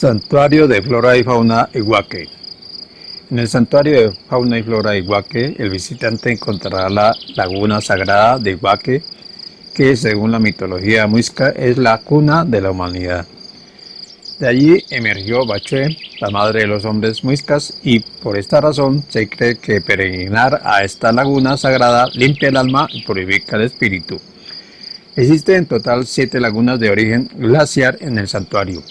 Santuario de Flora y Fauna Iguaque En el Santuario de Fauna y Flora Iguaque, el visitante encontrará la laguna sagrada de Iguaque, que según la mitología muisca es la cuna de la humanidad. De allí emergió Bachué, la madre de los hombres muiscas, y por esta razón se cree que peregrinar a esta laguna sagrada limpia el alma y purifica el espíritu. Existen en total siete lagunas de origen glaciar en el santuario.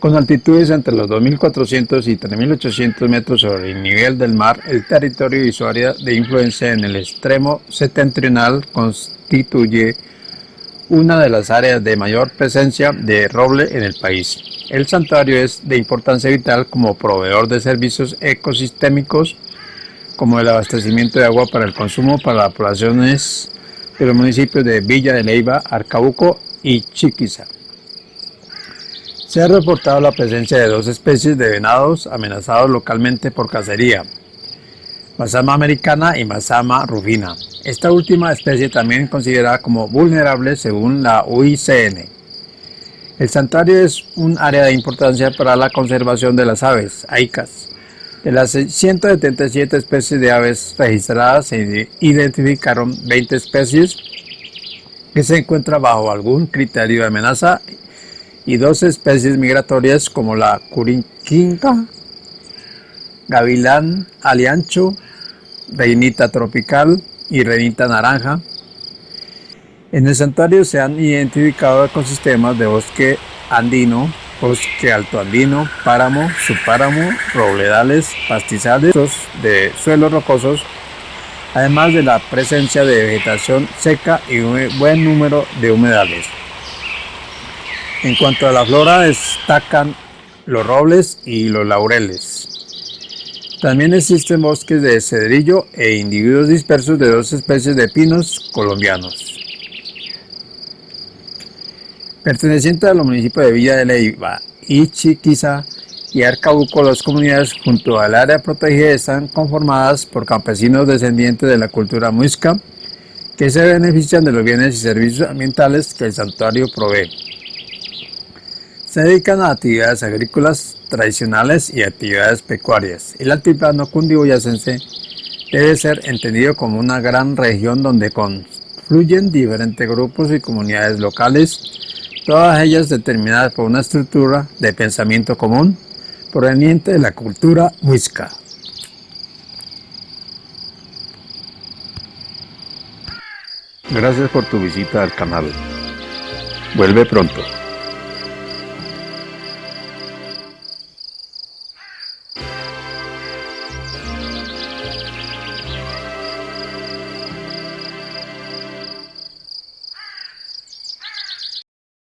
Con altitudes entre los 2.400 y 3.800 metros sobre el nivel del mar, el territorio y su área de influencia en el extremo septentrional constituye una de las áreas de mayor presencia de roble en el país. El santuario es de importancia vital como proveedor de servicios ecosistémicos, como el abastecimiento de agua para el consumo para las poblaciones de los municipios de Villa de Leiva, Arcabuco y Chiquiza. Se ha reportado la presencia de dos especies de venados amenazados localmente por cacería, Masama americana y Masama rufina. Esta última especie también considerada como vulnerable según la UICN. El santuario es un área de importancia para la conservación de las aves, aicas. De las 177 especies de aves registradas se identificaron 20 especies que se encuentran bajo algún criterio de amenaza y dos especies migratorias como la curinquinca, gavilán aliancho, reinita tropical y reinita naranja. En el santuario se han identificado ecosistemas de bosque andino, bosque alto andino, páramo, subpáramo, robledales, pastizales de suelos rocosos, además de la presencia de vegetación seca y un buen número de humedales. En cuanto a la flora, destacan los robles y los laureles. También existen bosques de cedrillo e individuos dispersos de dos especies de pinos colombianos. Perteneciente a los municipios de Villa de Leiva y y Arcabuco, las comunidades junto al área protegida están conformadas por campesinos descendientes de la cultura muisca que se benefician de los bienes y servicios ambientales que el santuario provee se dedican a actividades agrícolas tradicionales y actividades pecuarias. El altiplano cundiboyacense debe ser entendido como una gran región donde confluyen diferentes grupos y comunidades locales, todas ellas determinadas por una estructura de pensamiento común proveniente de la cultura muisca. Gracias por tu visita al canal. Vuelve pronto.